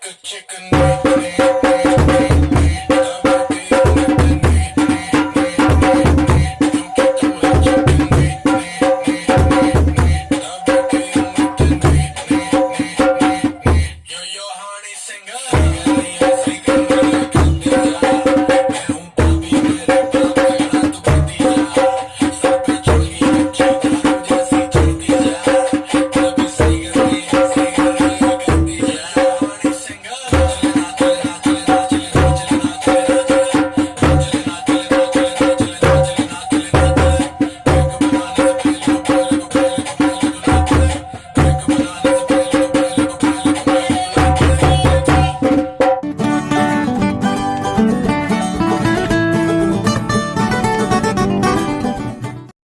chicka chicka